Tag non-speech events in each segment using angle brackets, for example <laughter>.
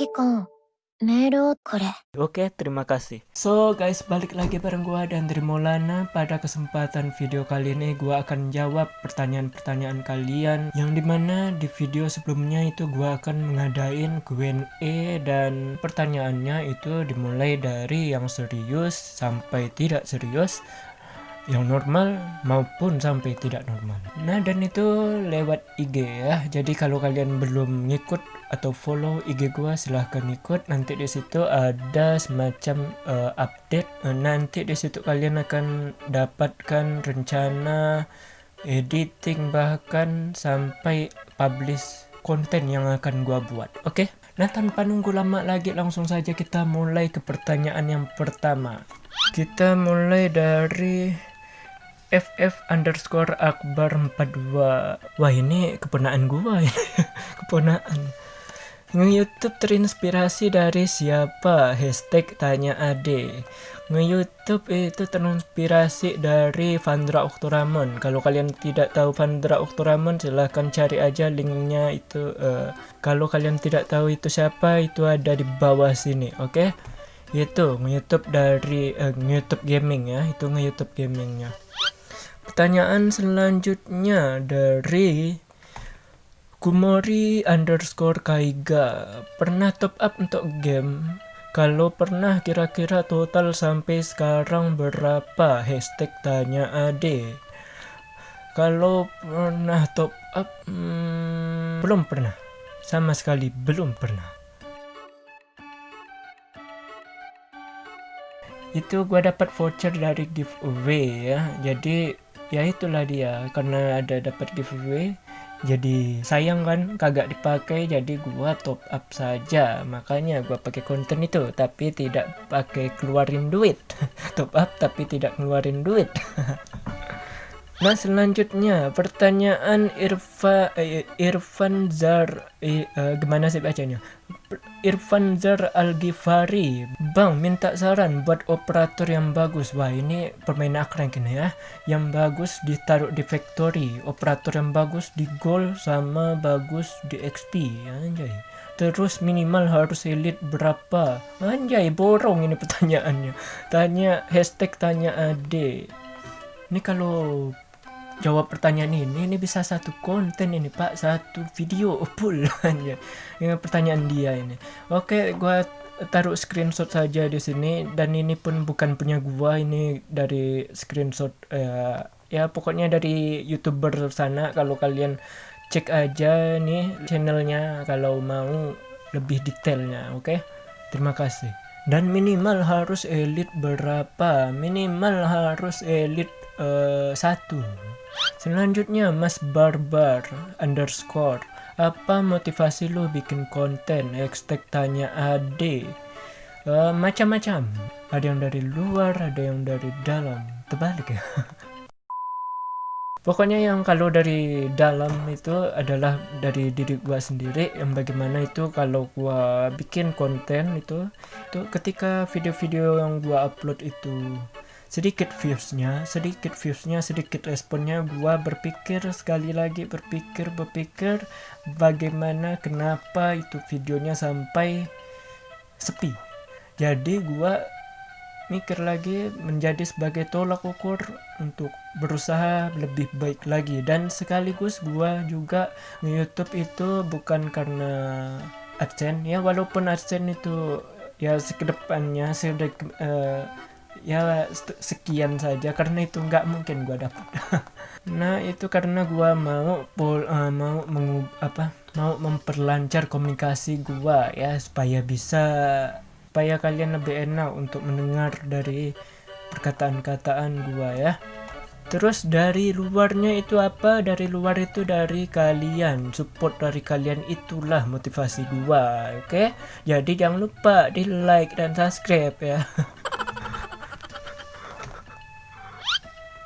Akiko, melo kore. Oke, terima kasih. So guys, balik lagi bareng gua dan Maulana. Pada kesempatan video kali ini gua akan jawab pertanyaan-pertanyaan kalian yang di mana di video sebelumnya itu gua akan mengadain Q&A dan pertanyaannya itu dimulai dari yang serius sampai tidak serius yang normal maupun sampai tidak normal nah dan itu lewat IG ya jadi kalau kalian belum ngikut atau follow IG gua silahkan ikut. Nanti di situ ada semacam uh, update. Uh, nanti di situ kalian akan dapatkan rencana editing bahkan sampai publish konten yang akan gua buat. Oke? Nah tanpa nunggu lama lagi langsung saja kita mulai ke pertanyaan yang pertama. Kita mulai dari FF underscore Akbar 42 Wah ini keponaan gua ini <laughs> Keponaan Nge-youtube terinspirasi dari siapa? Hashtag tanya ade Nge-youtube itu terinspirasi dari Vandra Oktoramon Kalau kalian tidak tahu Vandra Oktoramon silahkan cari aja linknya itu uh, Kalau kalian tidak tahu itu siapa itu ada di bawah sini oke okay? Itu nge-youtube dari uh, nge-youtube gaming ya Itu nge-youtube gamingnya Pertanyaan selanjutnya dari Kumori underscore Kaiga Pernah top up untuk game? Kalau pernah kira-kira total sampai sekarang berapa? Hashtag tanya ade Kalau pernah top up? Hmm, belum pernah Sama sekali belum pernah Itu gua dapat voucher dari giveaway ya Jadi ya itulah dia karena ada dapat giveaway jadi sayang kan kagak dipakai jadi gua top up saja. Makanya gua pakai konten itu tapi tidak pakai keluarin duit. <laughs> Top up tapi tidak keluarin duit <laughs> Nah selanjutnya pertanyaan Irfa eh, Irfan Zar eh, uh, gimana sih bacanya? Irfan Zar Al Ghifari Bang minta saran buat operator yang bagus. Wah ini permainan crank ini ya. Yang bagus ditaruh di factory Operator yang bagus di gold sama bagus di XP Anjay. Terus minimal harus elite berapa? Anjay borong ini <laughs> pertanyaannya. Tanya hashtag tanya ade. Ini kalau jawab pertanyaan ini ini bisa satu konten ini pak. Satu video <laughs> aja dengan pertanyaan dia ini. Oke gua taruh screenshot saja di sini. Dan ini pun bukan punya gua ini dari screenshot uh, ya pokoknya dari youtuber sana. Kalau kalian cek aja nih channelnya kalau mau lebih detailnya oke? Terima kasih. Dan minimal harus elite berapa? Minimal harus elite uh, satu Selanjutnya Mas Barbar underscore Apa motivasi lu bikin konten? Hashtag tanya ade. Uh, Macam-macam. Ada yang dari luar, ada yang dari dalam. Terbalik ya? <laughs> Pokoknya yang kalau dari dalam itu adalah dari diri gua sendiri yang bagaimana itu kalau gua bikin konten itu itu ketika video-video yang gua upload itu sedikit viewsnya sedikit viewsnya sedikit responnya. Gua berpikir sekali lagi berpikir berpikir bagaimana kenapa itu videonya sampai sepi. Jadi gua mikir lagi menjadi sebagai tolak ukur untuk berusaha lebih baik lagi. Dan sekaligus gua juga nge-youtube itu bukan karena adsense ya walaupun adsense itu ya sekedepannya sedek uh, ya sekian saja karena itu nggak mungkin gua dapat <laughs> nah itu karena gua mau pol, uh, mau mengub, apa mau memperlancar komunikasi gua ya supaya bisa supaya kalian lebih enak untuk mendengar dari perkataan-kataan gua ya Terus dari luarnya itu apa? Dari luar itu dari kalian, support dari kalian itulah motivasi gua, oke? Okay? Jadi jangan lupa di like dan subscribe ya. <laughs>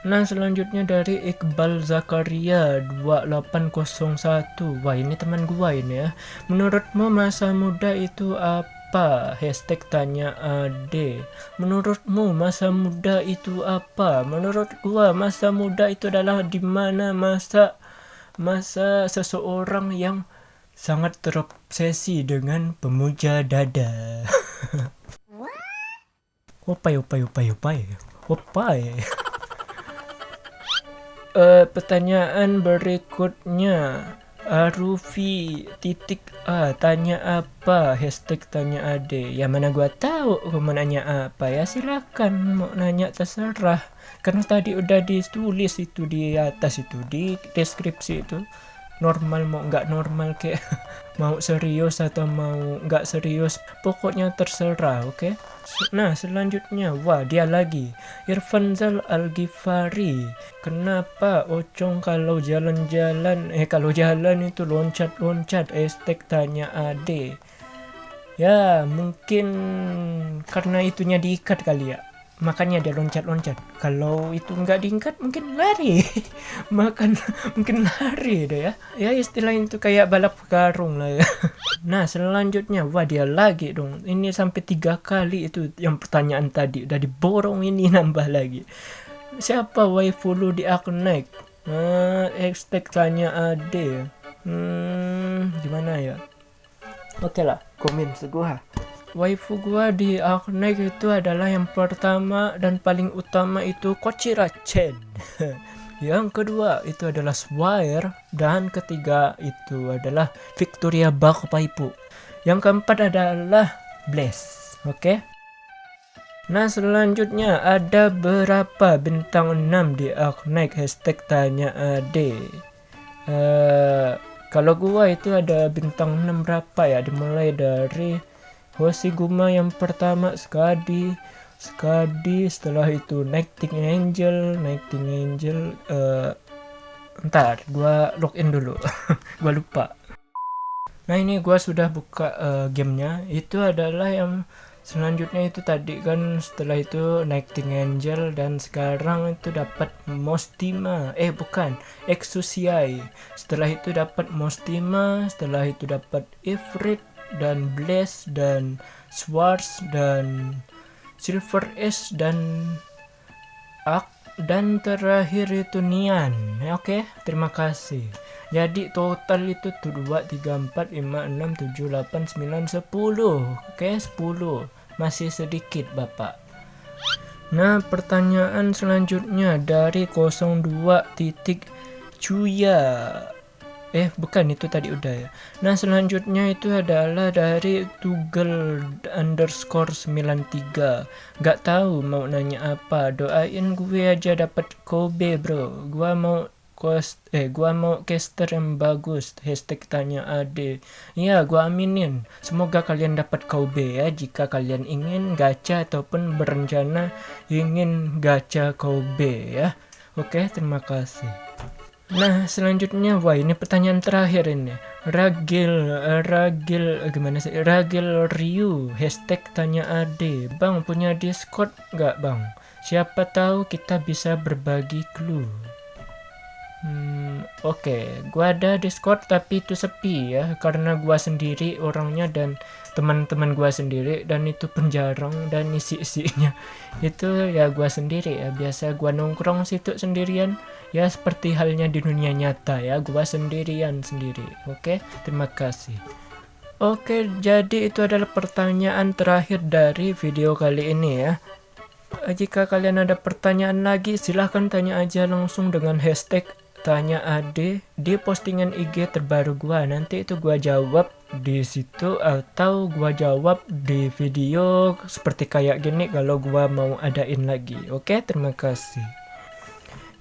Nah selanjutnya dari Iqbal Zakaria 2801 Wah ini teman gua ini ya Menurutmu masa muda itu apa? Hashtag tanya ade Menurutmu masa muda itu apa? Menurut gua masa muda itu adalah di mana masa Masa seseorang yang sangat terobsesi dengan pemuja dada. <laughs> opai, opai, opai, opai, opai. <laughs> uh, pertanyaan berikutnya. Arufi titik A tanya apa? Hashtag tanya ade. Ya mana gua tahu mau nanya apa ya? Silakan mau nanya terserah. Karena tadi udah ditulis itu di atas itu di deskripsi itu. Normal mau nggak normal kayak <laughs> mau serius atau mau nggak serius? Pokoknya terserah oke? okay? Nah selanjutnya wah dia lagi. Irfan Zal Al Ghifari kenapa Ocong kalau jalan-jalan eh kalau jalan itu loncat-loncat? Estek tanya ade. Ya mungkin karena itunya diikat kali ya makanya dia loncat-loncat. Kalau itu nggak diingkat mungkin lari. <laughs> Makan mungkin lari deh ya. Ya istilah itu kayak balap karung lah ya. <laughs> Nah selanjutnya wah dia lagi dong. Ini sampai tiga kali itu yang pertanyaan tadi. Udah diborong ini <laughs> nambah lagi. Siapa waifu lu di Aknek nah expect tanya ade. Hmm gimana ya? Oke okay lah komen seguha waifu gua di Arknight itu adalah yang pertama dan paling utama itu Kochira Chen. <laughs> yang kedua itu adalah Swire dan ketiga itu adalah Victoria Bakpaipu. Yang keempat adalah Bless. Oke. Okay? Nah selanjutnya ada berapa bintang 6 di Arknight hashtag tanya ade. Uh, kalau gua itu ada bintang 6 berapa ya dimulai dari Hoshiguma yang pertama Skadi. Skadi setelah itu Nighting Angel. Nighting Angel uh, ntar gua login dulu. <laughs> Gua lupa. Nah ini gua sudah buka uh, gamenya. Itu adalah yang selanjutnya itu tadi kan setelah itu Nighting Angel dan sekarang itu dapat Mostima. Eh bukan Exusiai setelah itu dapat Mostima setelah itu dapat Ifrit dan Blaze dan Swords dan Silver S dan Ak dan terakhir itu Nian ya, oke okay? terima kasih jadi total itu tuh 2 3 4 5 6 7 8 9 10 oke okay? 10 masih sedikit Bapak Nah pertanyaan selanjutnya dari 02 titik Cuya eh bukan itu tadi udah ya. Nah selanjutnya itu adalah dari Tugel underscore 93 nggak tahu mau nanya apa. Doain gue aja dapat Kobe bro. Gua mau cost eh gua mau caster yang bagus. Hashtag tanya ade. Ya gua aminin. Semoga kalian dapat Kobe ya. Jika kalian ingin gacha ataupun berencana ingin gacha Kobe ya. Oke terima kasih Nah, selanjutnya, wah ini pertanyaan terakhir ini. Ragil, Ragil, gimana sih? Ragil Ryu, hashtag tanya ade. Bang, punya Discord nggak bang? Siapa tahu kita bisa berbagi clue. Hmm, oke, okay. gua ada Discord tapi itu sepi ya karena gua sendiri orangnya dan teman-teman gua sendiri dan itu penjarang dan isi-isinya <laughs> itu ya gua sendiri ya biasa gua nongkrong situ sendirian ya seperti halnya di dunia nyata ya gua sendirian sendiri. Oke, okay? terima kasih. Oke, jadi itu adalah pertanyaan terakhir dari video kali ini ya. Jika kalian ada pertanyaan lagi, silahkan tanya aja langsung dengan hashtag tanya Ade di postingan IG terbaru gua nanti itu gua jawab di situ atau gua jawab di video seperti kayak gini kalau gua mau adain lagi. Oke terima kasih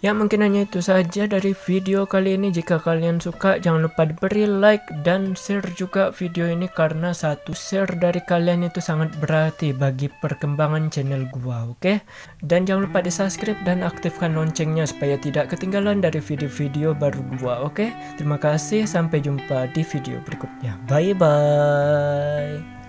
Ya mungkin hanya itu saja dari video kali ini. Jika kalian suka jangan lupa diberi like dan share juga video ini karena satu share dari kalian itu sangat berarti bagi perkembangan channel gua, oke? Okay? Dan jangan lupa di subscribe dan aktifkan loncengnya supaya tidak ketinggalan dari video-video baru gua, oke? Okay? Terima kasih, sampai jumpa di video berikutnya. Bye bye.